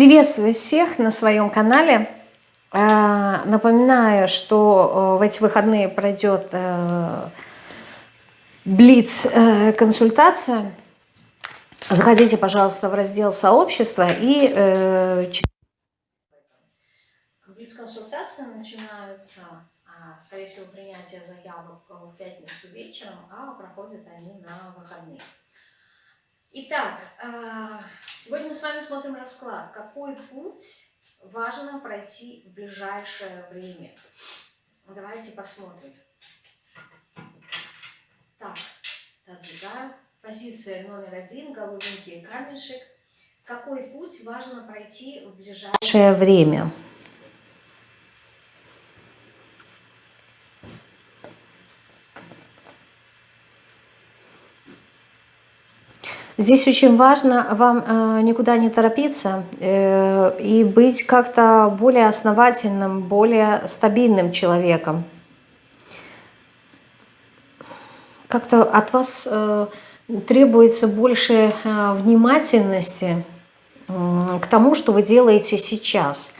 Приветствую всех на своем канале. Э, напоминаю, что э, в эти выходные пройдет э, Блиц-консультация. Заходите, пожалуйста, в раздел сообщества и Блиц-консультация начинаются, а, скорее всего, принятие заявок в пятницу вечером, а проходят они на выходные. Итак, Сегодня мы с вами смотрим расклад. Какой путь важно пройти в ближайшее время? Давайте посмотрим. Так, отодвигаю. Позиция номер один, голубенький камешек. Какой путь важно пройти в ближайшее время? Здесь очень важно вам э, никуда не торопиться э, и быть как-то более основательным, более стабильным человеком. Как-то от вас э, требуется больше внимательности к тому, что вы делаете сейчас.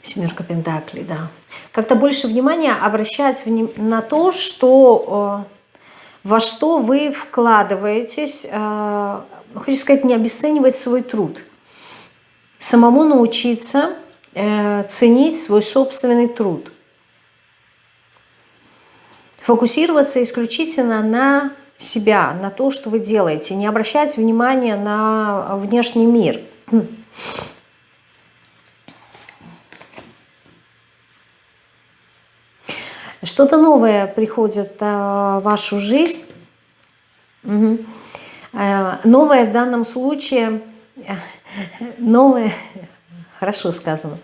Семерка Пентаклей, да как-то больше внимания обращать на то, что, э, во что вы вкладываетесь, э, хочу сказать, не обесценивать свой труд. Самому научиться э, ценить свой собственный труд. Фокусироваться исключительно на себя, на то, что вы делаете. Не обращать внимания на внешний мир. Что-то новое приходит а, в вашу жизнь. Угу. Новое в данном случае, новое, хорошо сказано.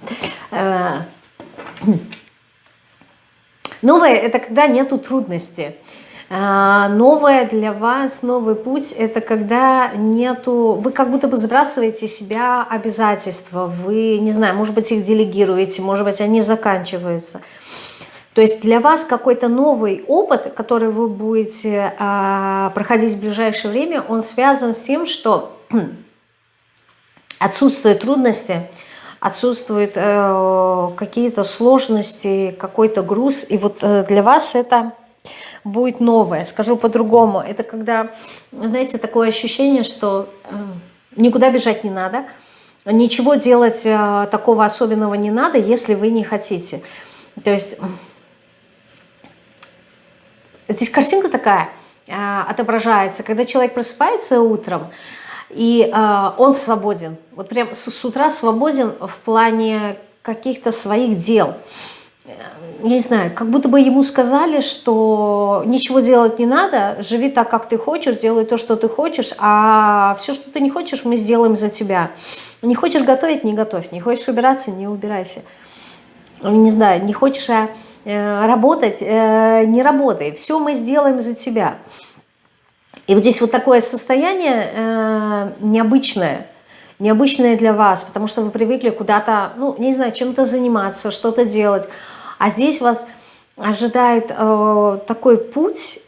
Новое – это когда нету трудности. Новое для вас, новый путь – это когда нету, вы как будто бы сбрасываете себя обязательства, вы, не знаю, может быть, их делегируете, может быть, они заканчиваются – то есть для вас какой-то новый опыт, который вы будете а, проходить в ближайшее время, он связан с тем, что отсутствуют трудности, отсутствуют э, какие-то сложности, какой-то груз. И вот э, для вас это будет новое. Скажу по-другому. Это когда, знаете, такое ощущение, что э, никуда бежать не надо, ничего делать э, такого особенного не надо, если вы не хотите. То есть Здесь картинка такая э, отображается, когда человек просыпается утром, и э, он свободен. Вот прям с, утра свободен в плане каких-то своих дел. Э, я не знаю, как будто бы ему сказали, что ничего делать не надо, живи так, как ты хочешь, делай то, что ты хочешь, а все, что ты не хочешь, мы сделаем за тебя. Не хочешь готовить – не готовь, не хочешь убираться – не убирайся. Не знаю, не хочешь а работать, э, не работай, все мы сделаем за тебя. И вот здесь вот такое состояние э, необычное, необычное для вас, потому что вы привыкли куда-то, ну, не знаю, чем-то заниматься, что-то делать. А здесь вас ожидает такой путь,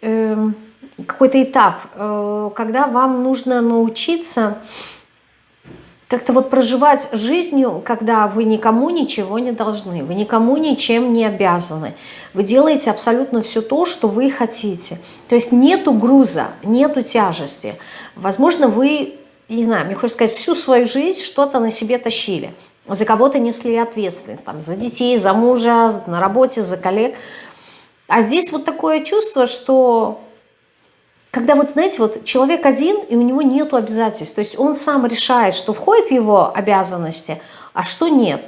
какой-то этап, когда вам нужно научиться как-то вот проживать жизнью, когда вы никому ничего не должны, вы никому ничем не обязаны. Вы делаете абсолютно все то, что вы хотите. То есть нету груза, нету тяжести. Возможно, вы, не знаю, мне хочется сказать, всю свою жизнь что-то на себе тащили. За кого-то несли ответственность, там, за детей, за мужа, на работе, за коллег. А здесь вот такое чувство, что когда вот, знаете, вот человек один, и у него нет обязательств, то есть он сам решает, что входит в его обязанности, а что нет.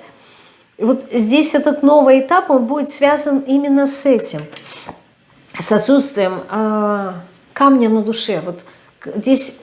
И вот здесь этот новый этап, он будет связан именно с этим, с отсутствием э, камня на душе. Вот здесь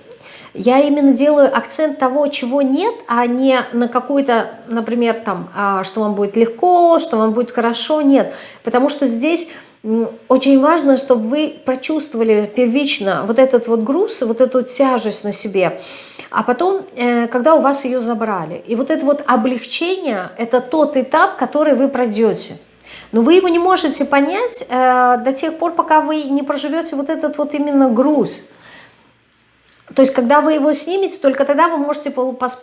я именно делаю акцент того, чего нет, а не на какую-то, например, там, а, что вам будет легко, что вам будет хорошо, нет. Потому что здесь очень важно, чтобы вы прочувствовали первично вот этот вот груз, вот эту тяжесть на себе, а потом, э, когда у вас ее забрали. И вот это вот облегчение, это тот этап, который вы пройдете. Но вы его не можете понять э, до тех пор, пока вы не проживете вот этот вот именно груз. То есть, когда вы его снимете, только тогда вы можете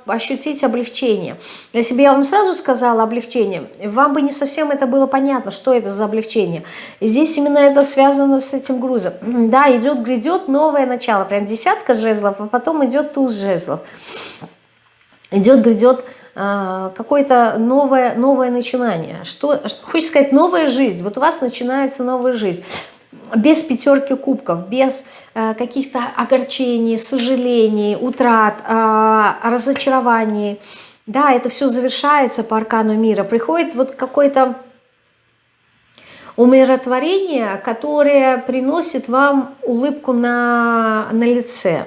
ощутить облегчение. Если бы я вам сразу сказала облегчение, вам бы не совсем это было понятно, что это за облегчение. И здесь именно это связано с этим грузом. Да, идет, грядет новое начало, прям десятка жезлов, а потом идет туз жезлов. Идет, грядет э, какое-то новое, новое начинание. Что, хочется сказать, новая жизнь. Вот у вас начинается новая жизнь без пятерки кубков, без э, каких-то огорчений, сожалений, утрат, э, разочарований. Да, это все завершается по аркану мира. Приходит вот какое-то умиротворение, которое приносит вам улыбку на, на лице.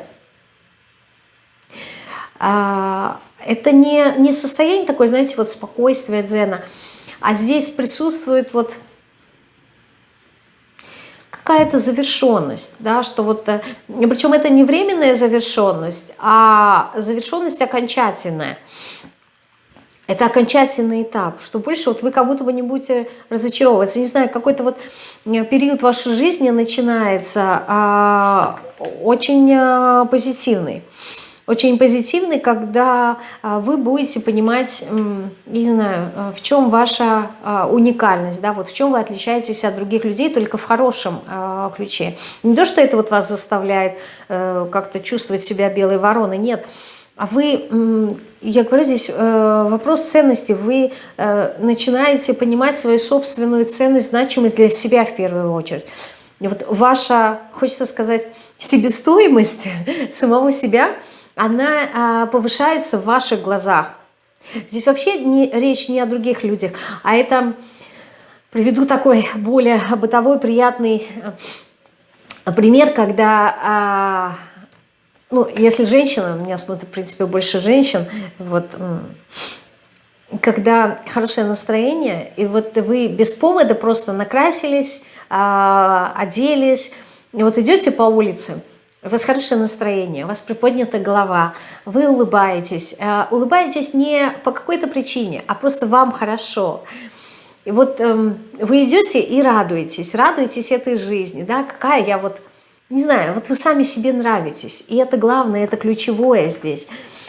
А, это не, не состояние такое, знаете, вот спокойствия дзена, а здесь присутствует вот какая-то завершенность, да, что вот, э, причем это не временная завершенность, а завершенность окончательная. Это окончательный этап, что больше вот вы как будто бы не будете разочаровываться. Не знаю, какой-то вот э, период вашей жизни начинается а, очень а, позитивный очень позитивный, когда а, вы будете понимать, не знаю, а, в чем ваша а, уникальность, да, вот в чем вы отличаетесь от других людей, только в хорошем ключе. Не то, что это вот вас заставляет э, как-то чувствовать себя белой вороной, нет. А вы, я говорю здесь, э, вопрос ценности, вы э, начинаете понимать свою собственную ценность, значимость для себя в первую очередь. И вот ваша, хочется сказать, себестоимость самого себя – она а, повышается в ваших глазах. Здесь вообще не, речь не о других людях, а это, приведу такой более бытовой, приятный а, пример, когда, а, ну, если женщина, меня смотрит, в принципе, больше женщин, вот, когда хорошее настроение, и вот вы без повода просто накрасились, а, оделись, и вот идете по улице, у вас хорошее настроение, у вас приподнята голова, вы улыбаетесь. Э, улыбаетесь не по какой-то причине, а просто вам хорошо. И вот эм, вы идете и радуетесь, радуетесь этой жизни, да, какая я вот, не знаю, вот вы сами себе нравитесь. И это главное, это ключевое здесь.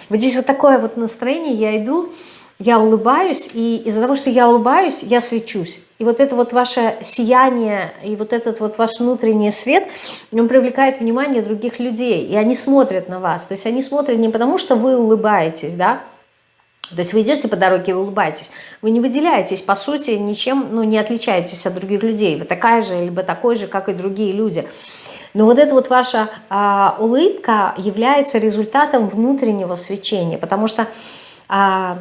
Вот здесь вот такое вот настроение, я иду, я улыбаюсь, и из-за того, что я улыбаюсь, я свечусь. И вот это вот ваше сияние, и вот этот вот ваш внутренний свет, он привлекает внимание других людей, и они смотрят на вас. То есть они смотрят не потому, что вы улыбаетесь, да, то есть вы идете по дороге и улыбаетесь. Вы не выделяетесь, по сути, ничем, ну, не отличаетесь от других людей. Вы такая же, либо такой же, как и другие люди. Но вот эта вот ваша а, улыбка является результатом внутреннего свечения, потому что... А,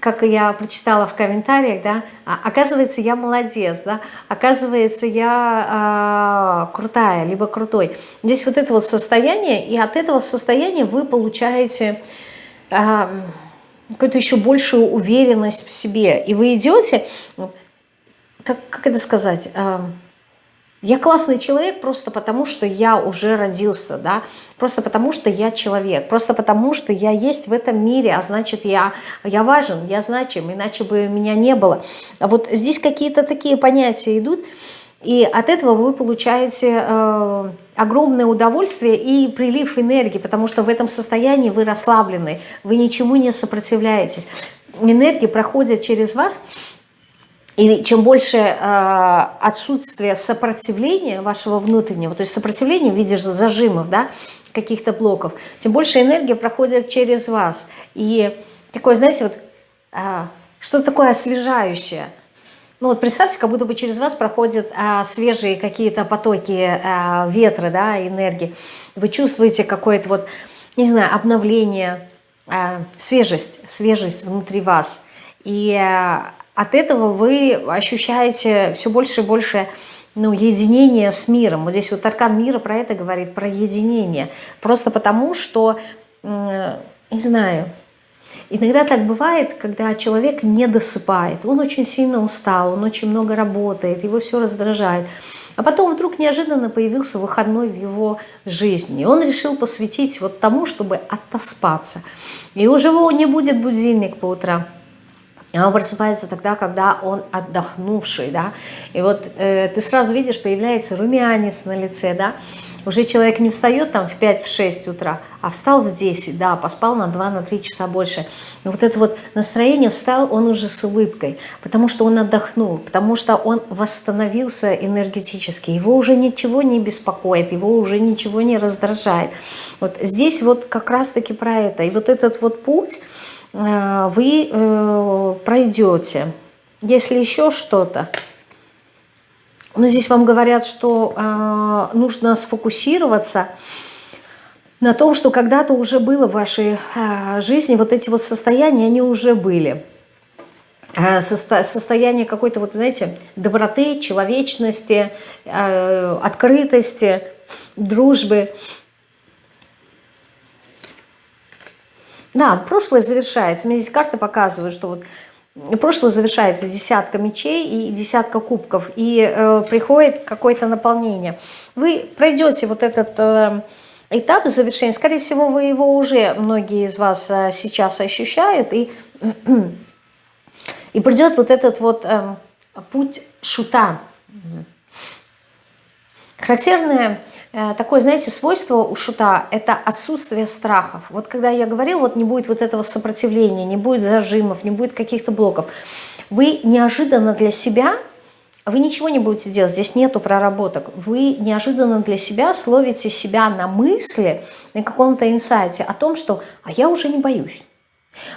как я прочитала в комментариях, да, а, оказывается, я молодец, да, оказывается, я э, крутая, либо крутой. Здесь вот это вот состояние, и от этого состояния вы получаете э, какую-то еще большую уверенность в себе. И вы идете, как, как это сказать... Э, я классный человек просто потому, что я уже родился, да, просто потому, что я человек, просто потому, что я есть в этом мире, а значит, я, я важен, я значим, иначе бы меня не было. А вот здесь какие-то такие понятия идут, и от этого вы получаете э, огромное удовольствие и прилив энергии, потому что в этом состоянии вы расслаблены, вы ничему не сопротивляетесь. Энергия проходит через вас, и чем больше э, отсутствие сопротивления вашего внутреннего, то есть сопротивление в виде зажимов, да, каких-то блоков, тем больше энергия проходит через вас. И такое, знаете, вот э, что такое освежающее? Ну вот представьте, как будто бы через вас проходят э, свежие какие-то потоки э, ветра, да, энергии. Вы чувствуете какое-то вот, не знаю, обновление, э, свежесть, свежесть внутри вас. И от этого вы ощущаете все больше и больше ну, единение с миром. Вот здесь вот аркан мира про это говорит, про единение. Просто потому, что, не знаю, иногда так бывает, когда человек не досыпает. Он очень сильно устал, он очень много работает, его все раздражает. А потом вдруг неожиданно появился выходной в его жизни. Он решил посвятить вот тому, чтобы отоспаться. И уже его не будет будильник по утрам он просыпается тогда, когда он отдохнувший, да. И вот э, ты сразу видишь, появляется румянец на лице, да. Уже человек не встает там в 5-6 утра, а встал в 10, да, поспал на 2-3 на часа больше. Но вот это вот настроение встал, он уже с улыбкой, потому что он отдохнул, потому что он восстановился энергетически, его уже ничего не беспокоит, его уже ничего не раздражает. Вот здесь вот как раз-таки про это. И вот этот вот путь вы э, пройдете. Если еще что-то, но здесь вам говорят, что э, нужно сфокусироваться на том, что когда-то уже было в вашей э, жизни, вот эти вот состояния, они уже были. Э, состо, состояние какой-то, вот знаете, доброты, человечности, э, открытости, дружбы. Да, прошлое завершается. Мне здесь карты показывают, что вот прошлое завершается десятка мечей и десятка кубков, и э, приходит какое-то наполнение. Вы пройдете вот этот э, этап завершения, скорее всего, вы его уже, многие из вас э, сейчас ощущают, и, и придет вот этот вот э, путь шута. Характерное такое, знаете, свойство у шута – это отсутствие страхов. Вот когда я говорил, вот не будет вот этого сопротивления, не будет зажимов, не будет каких-то блоков, вы неожиданно для себя, вы ничего не будете делать, здесь нету проработок, вы неожиданно для себя словите себя на мысли, на каком-то инсайте о том, что «а я уже не боюсь».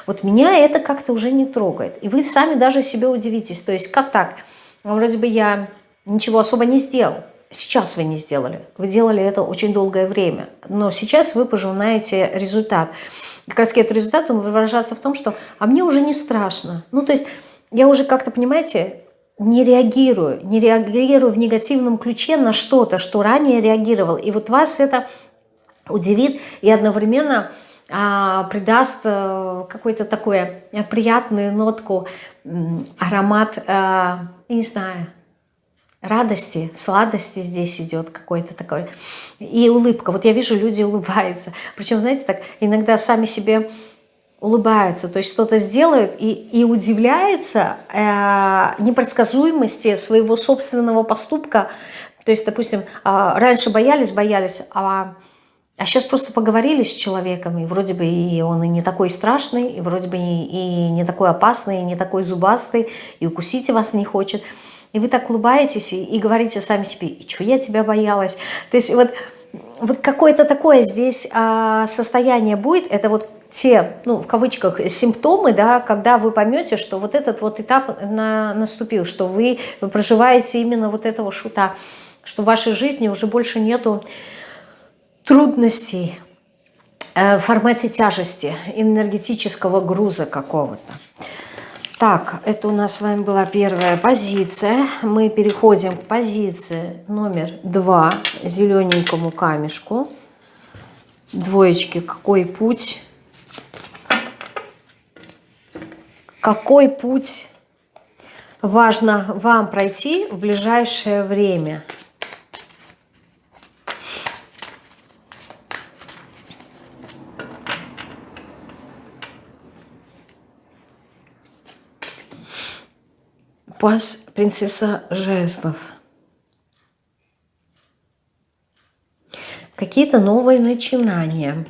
Вот меня это как-то уже не трогает. И вы сами даже себе удивитесь. То есть как так? Вроде бы я ничего особо не сделал сейчас вы не сделали. Вы делали это очень долгое время. Но сейчас вы пожинаете результат. Как раз этот результат он выражается в том, что «а мне уже не страшно». Ну, то есть я уже как-то, понимаете, не реагирую, не реагирую в негативном ключе на что-то, что ранее реагировал. И вот вас это удивит и одновременно а, придаст а, какой-то такой а, приятную нотку, аромат, а, не знаю, радости, сладости здесь идет какой-то такой. И улыбка. Вот я вижу, люди улыбаются. Причем, знаете, так иногда сами себе улыбаются, то есть что-то сделают и, и удивляются э, непредсказуемости своего собственного поступка. То есть, допустим, э, раньше боялись, боялись, а, а сейчас просто поговорили с человеком, и вроде бы и он и не такой страшный, и вроде бы и, и не такой опасный, и не такой зубастый, и укусить вас не хочет. И вы так улыбаетесь и, и говорите сами себе, и что я тебя боялась. То есть вот, вот какое-то такое здесь а, состояние будет, это вот те, ну, в кавычках, симптомы, да, когда вы поймете, что вот этот вот этап на, наступил, что вы, вы проживаете именно вот этого шута, что в вашей жизни уже больше нету трудностей э, в формате тяжести, энергетического груза какого-то. Так, это у нас с вами была первая позиция. Мы переходим к позиции номер два, зелененькому камешку. Двоечки, какой путь? Какой путь важно вам пройти в ближайшее время? Пас принцесса жезлов. Какие-то новые начинания.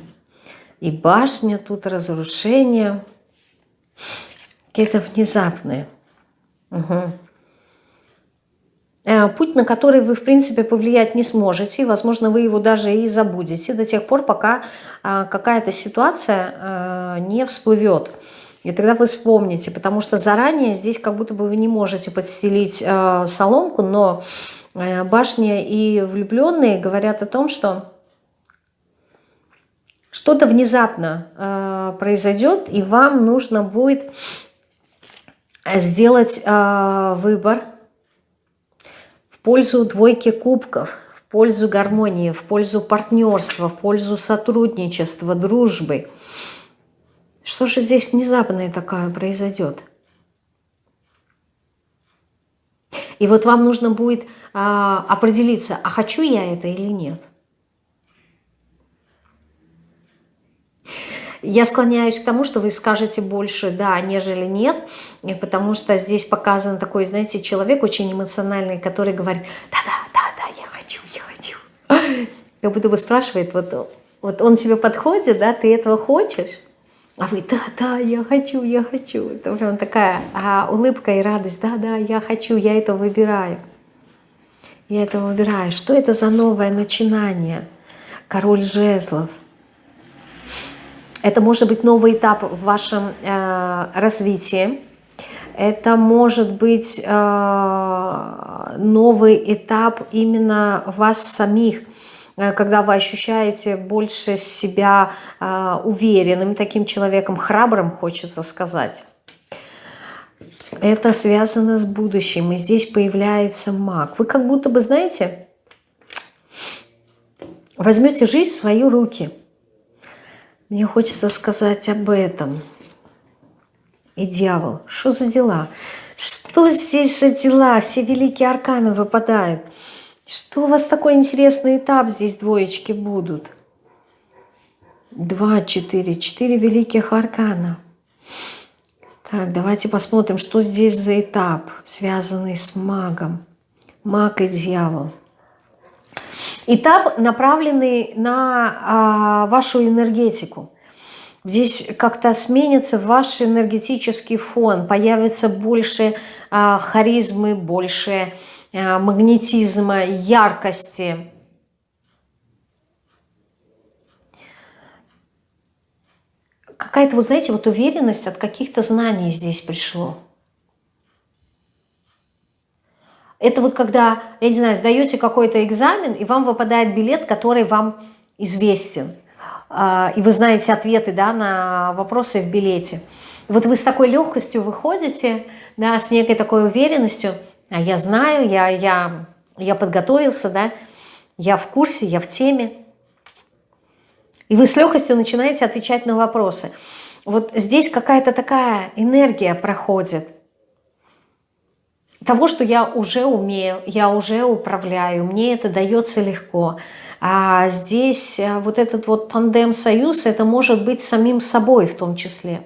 И башня тут, разрушение. Какие-то внезапные. Угу. Путь, на который вы, в принципе, повлиять не сможете. Возможно, вы его даже и забудете до тех пор, пока а, какая-то ситуация а, не всплывет. И тогда вы вспомните, потому что заранее здесь как будто бы вы не можете подстелить э, соломку, но э, башня и влюбленные говорят о том, что что-то внезапно э, произойдет, и вам нужно будет сделать э, выбор в пользу двойки кубков, в пользу гармонии, в пользу партнерства, в пользу сотрудничества, дружбы – что же здесь внезапное такое произойдет? И вот вам нужно будет а, определиться, а хочу я это или нет. Я склоняюсь к тому, что вы скажете больше «да», нежели «нет», потому что здесь показан такой, знаете, человек очень эмоциональный, который говорит «да-да, да-да, я хочу, я хочу». как будто бы спрашивает, вот, вот он тебе подходит, да, ты этого хочешь? А вы, да, да, я хочу, я хочу. Это прям такая а, улыбка и радость. Да, да, я хочу, я это выбираю. Я это выбираю. Что это за новое начинание? Король жезлов. Это может быть новый этап в вашем э, развитии. Это может быть э, новый этап именно вас самих, когда вы ощущаете больше себя э, уверенным таким человеком, храбрым, хочется сказать. Это связано с будущим, и здесь появляется маг. Вы как будто бы, знаете, возьмете жизнь в свои руки. Мне хочется сказать об этом и дьявол. Что за дела? Что здесь за дела? Все великие арканы выпадают. Что у вас такой интересный этап здесь двоечки будут? Два, четыре, четыре великих аркана. Так, давайте посмотрим, что здесь за этап, связанный с магом. Маг и дьявол. Этап, направленный на а, вашу энергетику. Здесь как-то сменится ваш энергетический фон, появится больше а, харизмы, больше магнетизма, яркости. Какая-то, вот знаете, вот уверенность от каких-то знаний здесь пришло. Это вот когда, я не знаю, сдаете какой-то экзамен, и вам выпадает билет, который вам известен. А, и вы знаете ответы да, на вопросы в билете. Вот вы с такой легкостью выходите, да, с некой такой уверенностью, а я знаю, я, я, я подготовился, да, я в курсе, я в теме. И вы с легкостью начинаете отвечать на вопросы. Вот здесь какая-то такая энергия проходит. Того, что я уже умею, я уже управляю, мне это дается легко. А здесь э, вот этот вот тандем-союз, это может быть самим собой в том числе.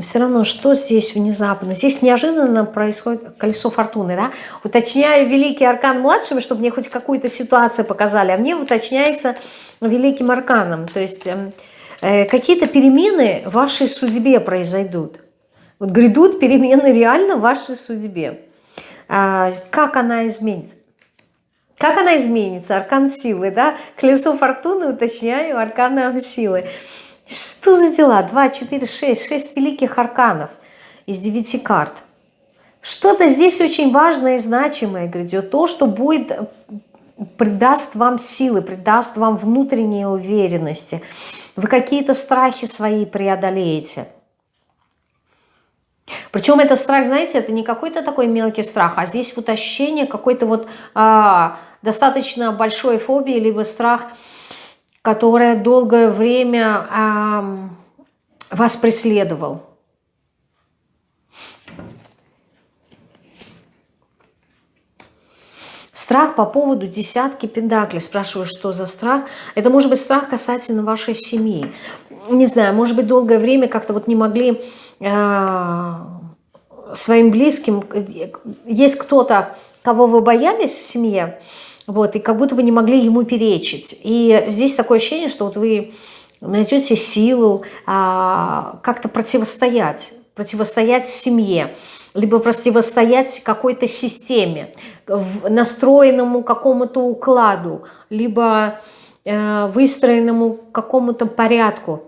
Все равно, что здесь внезапно? Здесь неожиданно происходит колесо фортуны, да? Уточняю великий аркан младшим, чтобы мне хоть какую-то ситуацию показали, а мне уточняется великим арканом. То есть эм, э, какие-то перемены в вашей судьбе произойдут. Вот грядут перемены реально в вашей судьбе. А, как она изменится? Как она изменится? Аркан силы, да? Колесо фортуны, уточняю, арканы силы. Что за дела? 2, 4, 6, 6 великих арканов из 9 карт. Что-то здесь очень важное и значимое грядет. То, что будет, придаст вам силы, придаст вам внутренней уверенности. Вы какие-то страхи свои преодолеете. Причем это страх, знаете, это не какой-то такой мелкий страх, а здесь вот ощущение какой-то вот а, достаточно большой фобии, либо страх, которая долгое время а, вас преследовал. Страх по поводу десятки пентаклей. Спрашиваю, что за страх? Это может быть страх касательно вашей семьи. Не знаю, может быть, долгое время как-то вот не могли э, своим близким... Есть кто-то, кого вы боялись в семье, вот, и как будто бы не могли ему перечить. И здесь такое ощущение, что вот вы найдете силу а, как-то противостоять, противостоять семье, либо противостоять какой-то системе, настроенному какому-то укладу, либо э, выстроенному какому-то порядку.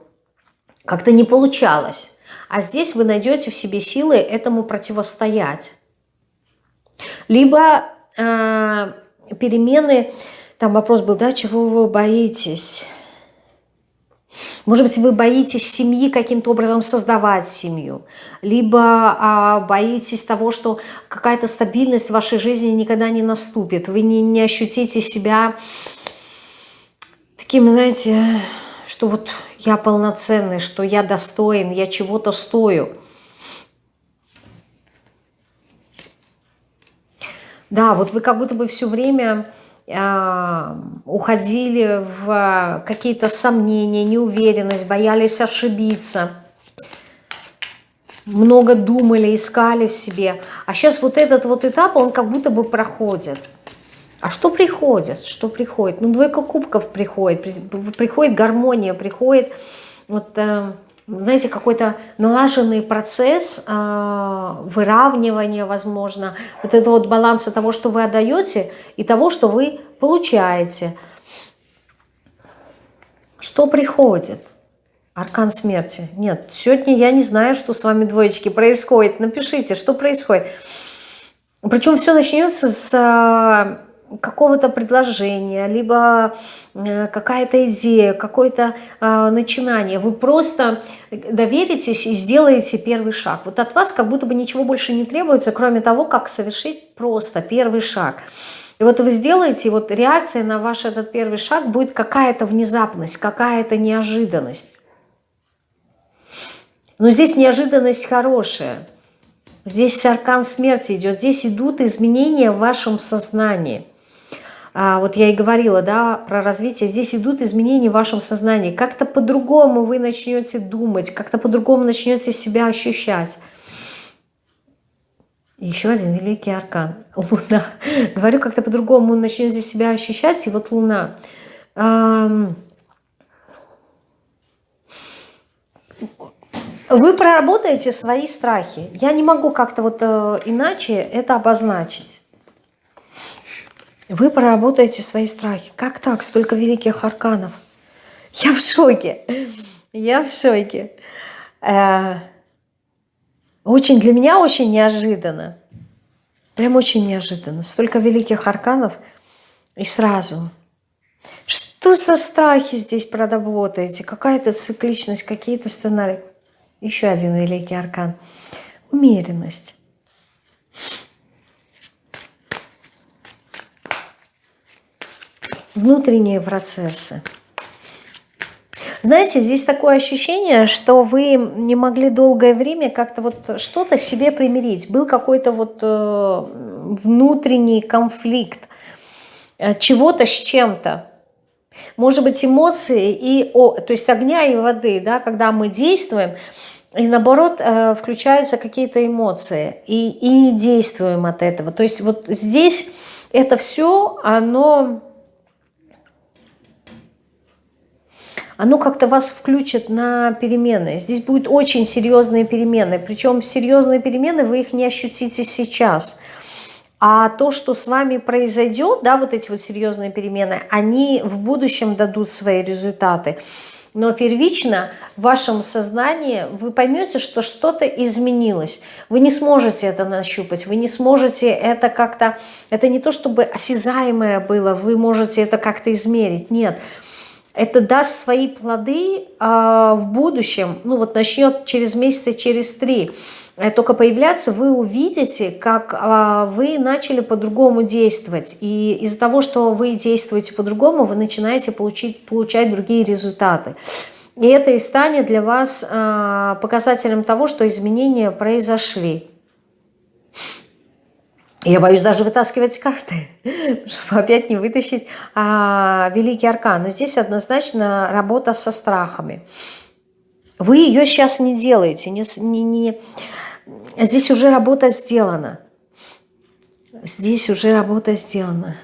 Как-то не получалось. А здесь вы найдете в себе силы этому противостоять. Либо э, перемены, там вопрос был, да, чего вы боитесь? Может быть, вы боитесь семьи каким-то образом создавать семью, либо а, боитесь того, что какая-то стабильность в вашей жизни никогда не наступит, вы не, не ощутите себя таким, знаете, что вот я полноценный, что я достоин, я чего-то стою. Да, вот вы как будто бы все время э, уходили в какие-то сомнения, неуверенность, боялись ошибиться. Много думали, искали в себе. А сейчас вот этот вот этап, он как будто бы проходит. А что приходит? Что приходит? Ну, двойка кубков приходит, приходит гармония, приходит вот, э, знаете, какой-то налаженный процесс э, выравнивания, возможно, вот этого вот баланса того, что вы отдаете, и того, что вы получаете. Что приходит? Аркан смерти. Нет, сегодня я не знаю, что с вами, двоечки, происходит. Напишите, что происходит. Причем все начнется с э, какого-то предложения, либо э, какая-то идея, какое-то э, начинание. Вы просто доверитесь и сделаете первый шаг. Вот от вас как будто бы ничего больше не требуется, кроме того, как совершить просто первый шаг. И вот вы сделаете, и вот реакция на ваш этот первый шаг будет какая-то внезапность, какая-то неожиданность. Но здесь неожиданность хорошая. Здесь аркан смерти идет. Здесь идут изменения в вашем сознании. А, вот я и говорила, да, про развитие, здесь идут изменения в вашем сознании. Как-то по-другому вы начнете думать, как-то по-другому начнете себя ощущать. Еще один великий аркан. Луна. Говорю, как-то по-другому начнете себя ощущать, и вот Луна. Вы проработаете свои страхи. Я не могу как-то вот э, иначе это обозначить. Вы проработаете свои страхи. Как так? Столько великих арканов. Я в шоке. Я в шоке. Э, очень для меня очень неожиданно. Прям очень неожиданно. Столько великих арканов и сразу. Что за страхи здесь проработаете? Какая-то цикличность, какие-то сценарии. Еще один великий аркан. Умеренность. Внутренние процессы. Знаете, здесь такое ощущение, что вы не могли долгое время как-то вот что-то в себе примирить. Был какой-то вот э, внутренний конфликт э, чего-то с чем-то. Может быть, эмоции и, о, то есть огня и воды, да, когда мы действуем, и наоборот э, включаются какие-то эмоции, и, и действуем от этого. То есть вот здесь это все, оно оно как-то вас включит на перемены. Здесь будут очень серьезные перемены. Причем серьезные перемены вы их не ощутите сейчас. А то, что с вами произойдет, да, вот эти вот серьезные перемены, они в будущем дадут свои результаты. Но первично в вашем сознании вы поймете, что что-то изменилось. Вы не сможете это нащупать, вы не сможете это как-то... Это не то, чтобы осязаемое было, вы можете это как-то измерить. Нет. Это даст свои плоды а, в будущем, ну вот начнет через месяца, через три э, только появляться, вы увидите, как а, вы начали по-другому действовать. И из-за того, что вы действуете по-другому, вы начинаете получить, получать другие результаты. И это и станет для вас а, показателем того, что изменения произошли. Я боюсь даже вытаскивать карты, чтобы опять не вытащить а, Великий Аркан. Но здесь однозначно работа со страхами. Вы ее сейчас не делаете. Не, не, не... Здесь уже работа сделана. Здесь уже работа сделана.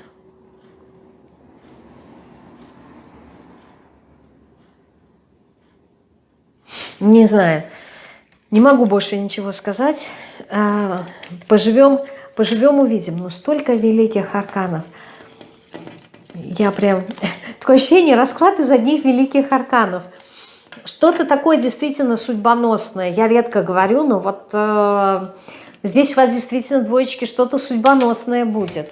Не знаю. Не могу больше ничего сказать. А, поживем Поживем, увидим. Но столько великих арканов. Я прям... Такое ощущение, расклад из одних великих арканов. Что-то такое действительно судьбоносное. Я редко говорю, но вот э, здесь у вас действительно двоечки что-то судьбоносное будет.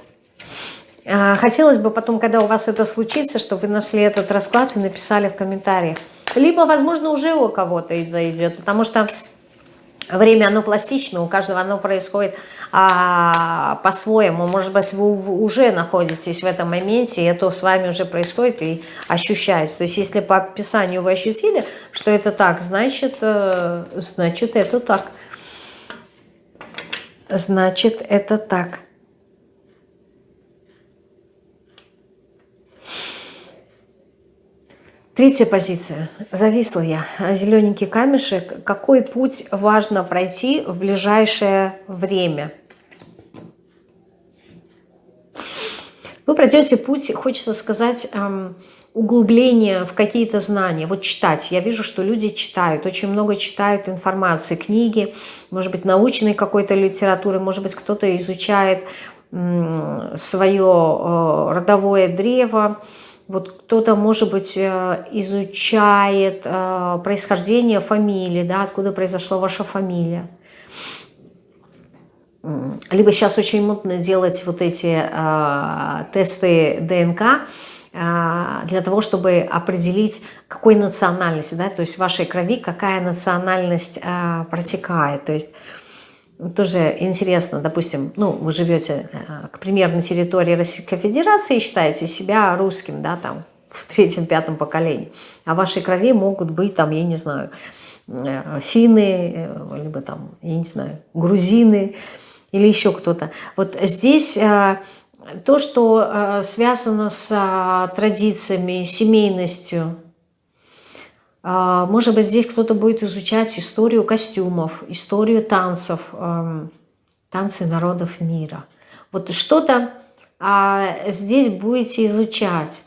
Э, хотелось бы потом, когда у вас это случится, чтобы вы нашли этот расклад и написали в комментариях. Либо, возможно, уже у кого-то это идет, потому что Время, оно пластично, у каждого оно происходит а, по-своему. Может быть, вы уже находитесь в этом моменте, и это с вами уже происходит и ощущается. То есть, если по описанию вы ощутили, что это так, значит, э, значит это так. Значит, это так. Третья позиция. Зависла я. Зелененький камешек. Какой путь важно пройти в ближайшее время? Вы пройдете путь, хочется сказать, эм, углубление в какие-то знания. Вот читать. Я вижу, что люди читают, очень много читают информации, книги, может быть, научной какой-то литературы, может быть, кто-то изучает свое э, родовое древо, вот кто-то, может быть, э, изучает э, происхождение фамилии, да, откуда произошла ваша фамилия. Либо сейчас очень модно делать вот эти тесты ДНК, для того, чтобы определить, какой национальности, да, то есть в вашей крови какая национальность протекает. То есть тоже интересно, допустим, ну, вы живете, э, к примеру, на территории Российской Федерации и считаете себя русским, да, там, в третьем-пятом поколении, а в вашей крови могут быть, там, я не знаю, э, финны, э, либо там, я не знаю, грузины или еще кто-то. Вот здесь то, что связано с традициями, семейностью, может быть, здесь кто-то будет изучать историю костюмов, историю танцев, эм, танцы народов мира. Вот что-то а, здесь будете изучать.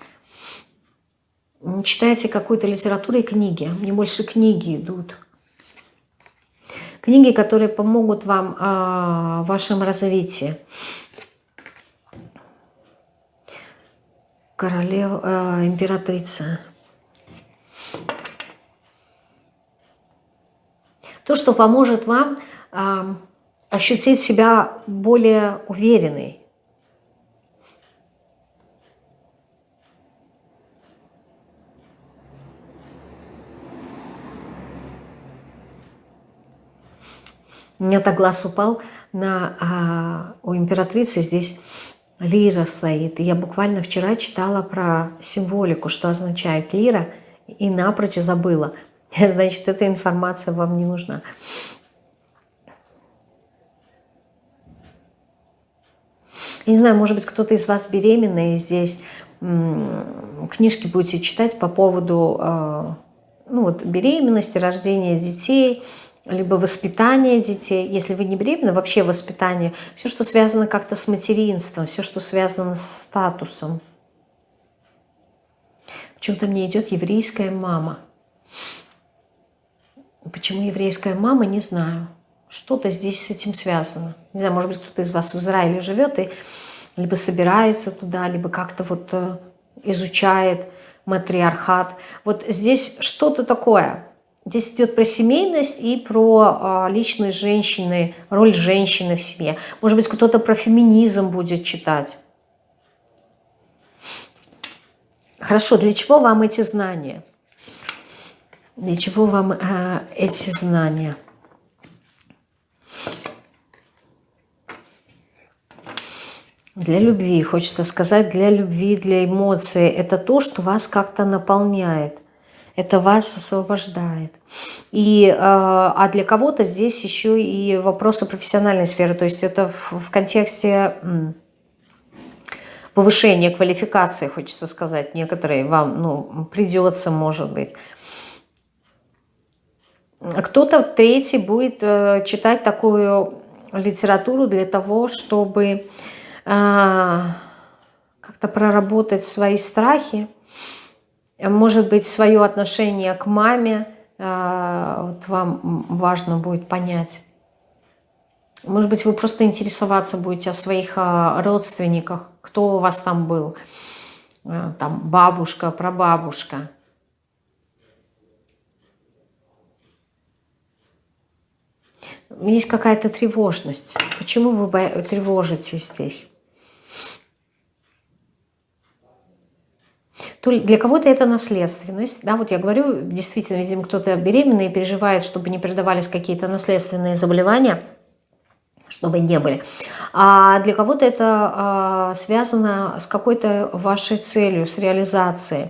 Читайте какую-то литературу и книги. Мне больше книги идут. Книги, которые помогут вам а, в вашем развитии. Королева, э. То, что поможет вам ощутить себя более уверенной. У меня так глаз упал на а, у императрицы здесь лира стоит. И я буквально вчера читала про символику, что означает лира, и напрочь забыла. значит, эта информация вам не нужна. не знаю, может быть, кто-то из вас беременный, и здесь книжки будете читать по поводу э, ну, вот, беременности, рождения детей, либо воспитания детей. Если вы не беременны, вообще воспитание. Все, что связано как-то с материнством, все, что связано с статусом. Почему-то мне идет еврейская мама. Почему еврейская мама, не знаю. Что-то здесь с этим связано. Не знаю, может быть, кто-то из вас в Израиле живет и либо собирается туда, либо как-то вот э, изучает матриархат. Вот здесь что-то такое. Здесь идет про семейность и про э, личность женщины, роль женщины в семье. Может быть, кто-то про феминизм будет читать. Хорошо, для чего вам эти знания? Для чего вам э, эти знания? Для любви, хочется сказать, для любви, для эмоций. Это то, что вас как-то наполняет. Это вас освобождает. И, э, а для кого-то здесь еще и вопросы профессиональной сферы. То есть это в, в контексте повышения квалификации, хочется сказать. Некоторые вам ну, придется, может быть. Кто-то третий будет э, читать такую литературу для того, чтобы а, как-то проработать свои страхи, может быть, свое отношение к маме, а, вот вам важно будет понять. Может быть, вы просто интересоваться будете о своих а, родственниках, кто у вас там был, там бабушка, прабабушка. Есть какая-то тревожность. Почему вы тревожитесь здесь? Для кого-то это наследственность. Да, вот я говорю, действительно, видимо, кто-то беременный переживает, чтобы не передавались какие-то наследственные заболевания, чтобы не были. А для кого-то это э, связано с какой-то вашей целью, с реализацией.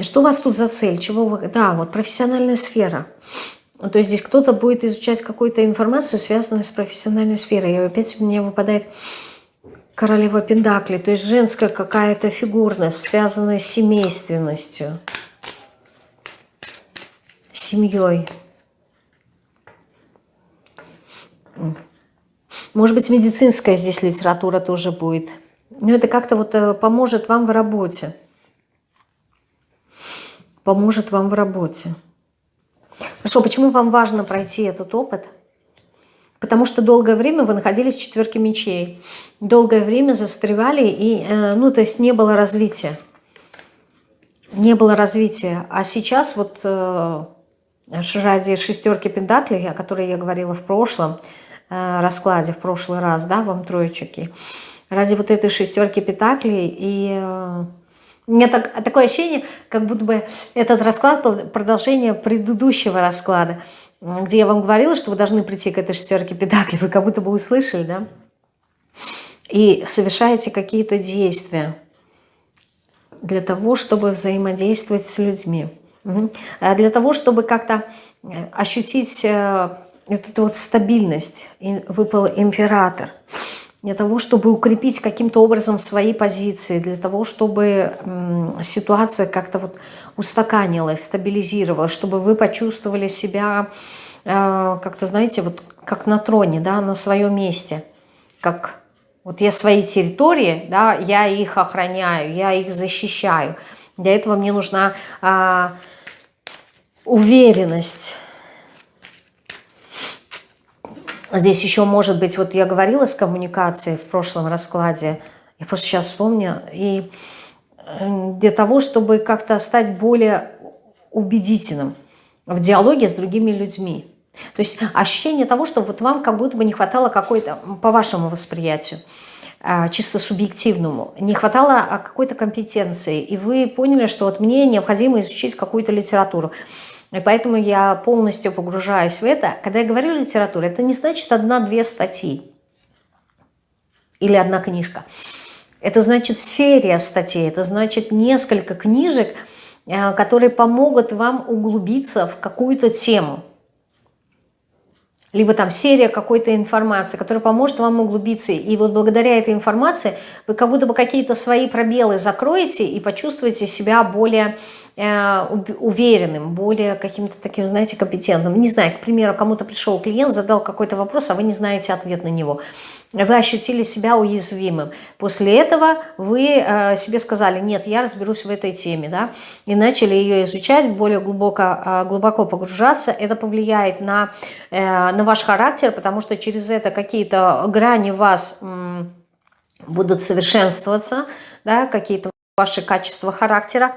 Что у вас тут за цель? Чего вы... Да, вот профессиональная сфера. Ну, то есть здесь кто-то будет изучать какую-то информацию, связанную с профессиональной сферой. И опять меня выпадает королева Пендакли, то есть женская какая-то фигурность, связанная с семейственностью, семьей. Может быть, медицинская здесь литература тоже будет Но это как-то вот э, поможет вам в работе. Поможет вам в работе. Хорошо, почему вам важно пройти этот опыт? Потому что долгое время вы находились в четверке мечей. Долгое время застревали, и, э, ну, то есть не было развития. Не было развития. А сейчас вот э, ради шестерки пентаклей, о которой я говорила в прошлом э, раскладе, в прошлый раз, да, вам троечки, ради вот этой шестерки пентаклей и... Меня так, такое ощущение, как будто бы этот расклад продолжение предыдущего расклада, где я вам говорила, что вы должны прийти к этой шестерке педакли, вы как будто бы услышали, да? И совершаете какие-то действия для того, чтобы взаимодействовать с людьми. Угу. Для того, чтобы как-то э, ощутить э, вот эту вот стабильность, выпал император – для того, чтобы укрепить каким-то образом свои позиции, для того, чтобы ситуация как-то вот устаканилась, стабилизировалась, чтобы вы почувствовали себя э, как-то, знаете, вот как на троне, да, на своем месте, как вот я свои территории, да, я их охраняю, я их защищаю. Для этого мне нужна а, уверенность, Здесь еще может быть, вот я говорила с коммуникацией в прошлом раскладе, я просто сейчас вспомню, и э, для того, чтобы как-то стать более убедительным в диалоге с другими людьми. То есть ощущение того, что вот вам как будто бы не хватало какой-то, по вашему восприятию, э, чисто субъективному, не хватало а, какой-то компетенции, и вы поняли, что вот мне необходимо изучить какую-то литературу. И поэтому я полностью погружаюсь в это. Когда я говорю литература, это не значит одна-две статьи или одна книжка. Это значит серия статей, это значит несколько книжек, э, которые помогут вам углубиться в какую-то тему. Либо там серия какой-то информации, которая поможет вам углубиться. И вот благодаря этой информации вы как будто бы какие-то свои пробелы закроете и почувствуете себя более уверенным, более каким-то таким, знаете, компетентным. Не знаю, к примеру, кому-то пришел клиент, задал какой-то вопрос, а вы не знаете ответ на него. Вы ощутили себя уязвимым. После этого вы э, себе сказали, нет, я разберусь в этой теме, да, и начали ее изучать, более глубоко, э, глубоко погружаться. Это повлияет на, на ваш характер, потому что через это какие-то грани вас будут совершенствоваться, да, какие-то ваши качества характера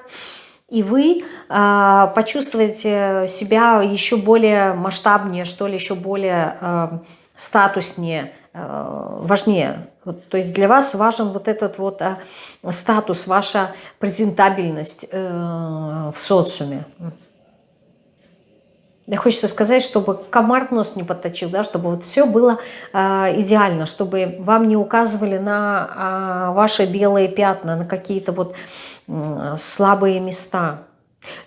и вы э, почувствуете себя еще более масштабнее, что ли, еще более э, статуснее, э, важнее. Вот, то есть для вас важен вот этот вот э, статус, ваша презентабельность э, в социуме. Мне хочется сказать, чтобы комар нос не подточил, да, чтобы вот все было э, идеально, чтобы вам не указывали на э, ваши белые пятна, на какие-то вот слабые места.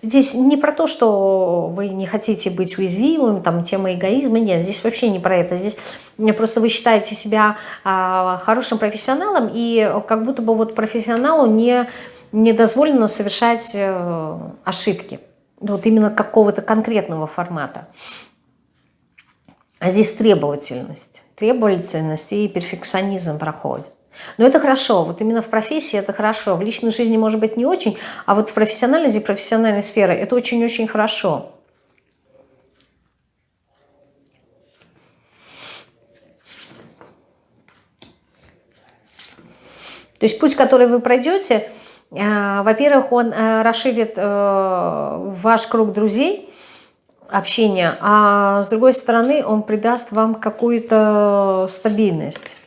Здесь не про то, что вы не хотите быть уязвимым, там тема эгоизма, нет, здесь вообще не про это. Здесь просто вы считаете себя а, хорошим профессионалом, и как будто бы вот профессионалу не, не дозволено совершать э, ошибки. Вот именно какого-то конкретного формата. А здесь требовательность. Требовательность и перфекционизм проходит. Но это хорошо, вот именно в профессии это хорошо. В личной жизни может быть не очень, а вот в профессиональной, в профессиональной сфере это очень-очень хорошо. То есть путь, который вы пройдете, э, во-первых, он э, расширит э, ваш круг друзей, общения, а с другой стороны, он придаст вам какую-то стабильность.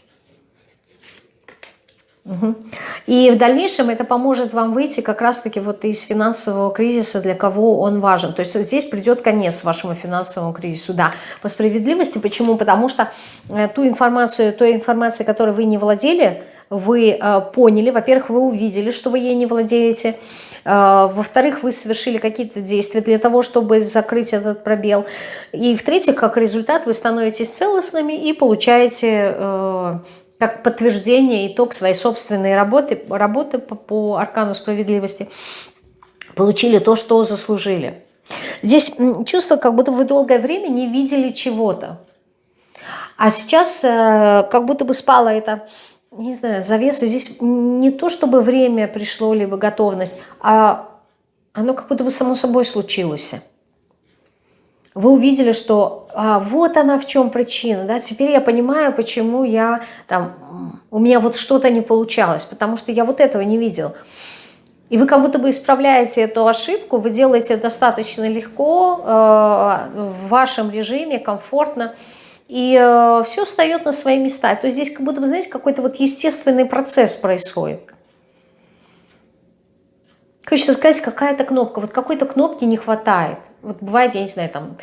И в дальнейшем это поможет вам выйти как раз-таки вот из финансового кризиса, для кого он важен. То есть вот здесь придет конец вашему финансовому кризису, да, по справедливости. Почему? Потому что э, ту информацию, той информацией, которой вы не владели, вы э, поняли, во-первых, вы увидели, что вы ей не владеете, э, во-вторых, вы совершили какие-то действия для того, чтобы закрыть этот пробел, и в-третьих, как результат, вы становитесь целостными и получаете... Как подтверждение, итог своей собственной работы, работы по, по аркану справедливости, получили то, что заслужили. Здесь чувство, как будто вы долгое время не видели чего-то. А сейчас э, как будто бы спала эта не знаю, завеса. Здесь не то, чтобы время пришло, либо готовность, а оно как будто бы само собой случилось. Вы увидели, что а, вот она в чем причина, да, теперь я понимаю, почему я там, у меня вот что-то не получалось, потому что я вот этого не видел. И вы как будто бы исправляете эту ошибку, вы делаете достаточно легко, э, в вашем режиме, комфортно, и э, все встает на свои места. То есть здесь как будто бы, знаете, какой-то вот естественный процесс происходит. Хочется сказать, какая-то кнопка, вот какой-то кнопки не хватает. Вот бывает, я не знаю, там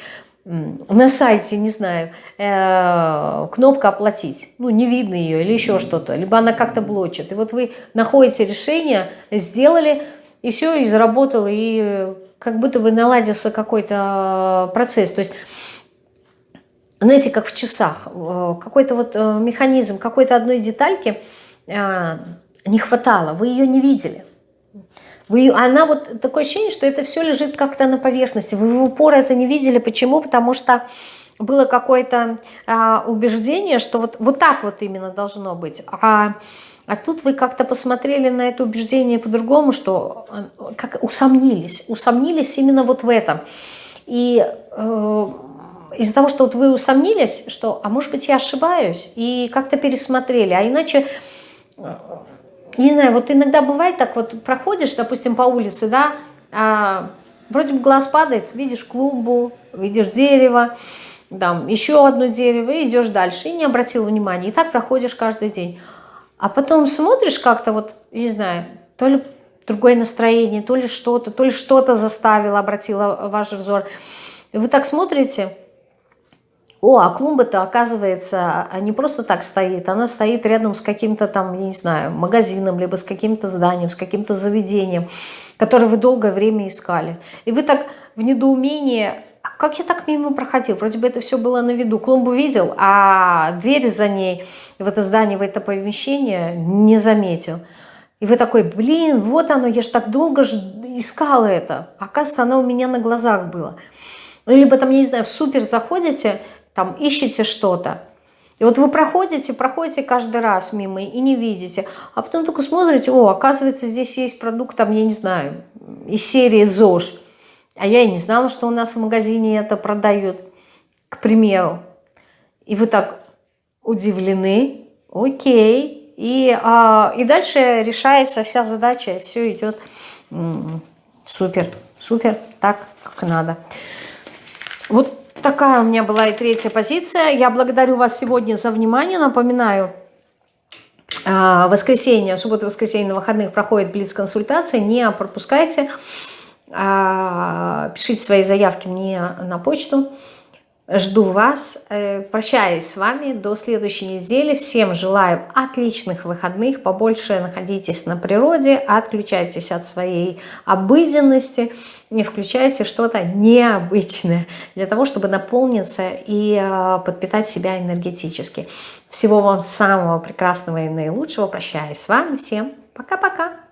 на сайте, не знаю, э, кнопка «Оплатить». Ну, не видно ее или еще что-то. Либо она как-то блочит. И вот вы находите решение, сделали, и все, и заработало, и как будто бы наладился какой-то процесс. То есть, знаете, как в часах, э, какой-то вот э, механизм, какой-то одной детальки э, не хватало, вы ее не видели. Вы, она вот такое ощущение, что это все лежит как-то на поверхности. Вы в упор это не видели. Почему? Потому что было какое-то а, убеждение, что вот, вот так вот именно должно быть. А, а тут вы как-то посмотрели на это убеждение по-другому, что а, как усомнились. Усомнились именно вот в этом. И э, из-за того, что вот вы усомнились, что, а может быть, я ошибаюсь, и как-то пересмотрели. А иначе не знаю, вот иногда бывает так, вот проходишь, допустим, по улице, да, а, вроде бы глаз падает, видишь клумбу, видишь дерево, там еще одно дерево, и идешь дальше, и не обратил внимания. И так проходишь каждый день. А потом смотришь как-то вот, не знаю, то ли другое настроение, то ли что-то, то ли что-то заставило, обратило ваш взор. И вы так смотрите, о, а клумба-то, оказывается, а не просто так стоит, она стоит рядом с каким-то там, я не знаю, магазином, либо с каким-то зданием, с каким-то заведением, которое вы долгое время искали. И вы так в недоумении, а как я так мимо проходил? Вроде бы это все было на виду. Клумбу видел, а дверь за ней в это здание, в это помещение не заметил. И вы такой, блин, вот оно, я же так долго искала это. Оказывается, оно у меня на глазах было. Ну, либо там, я не знаю, в супер заходите, там ищете что-то. И вот вы проходите, проходите каждый раз мимо и не видите, а потом только смотрите, о, оказывается, здесь есть продукт, там, я не знаю, из серии ЗОЖ. А я и не знала, что у нас в магазине это продают, к примеру. И вы так удивлены, окей. И, а, и дальше решается вся задача, все идет супер, супер, так, как надо. Вот Такая у меня была и третья позиция. Я благодарю вас сегодня за внимание. Напоминаю, а, воскресенье, суббота, воскресенье на выходных проходит блиц-консультация. Не пропускайте. А, пишите свои заявки мне на почту. Жду вас. Э, прощаюсь с вами до следующей недели. Всем желаю отличных выходных. Побольше находитесь на природе. Отключайтесь от своей обыденности. Не включайте что-то необычное для того, чтобы наполниться и э, подпитать себя энергетически. Всего вам самого прекрасного и наилучшего. Прощаюсь с вами. Всем пока-пока.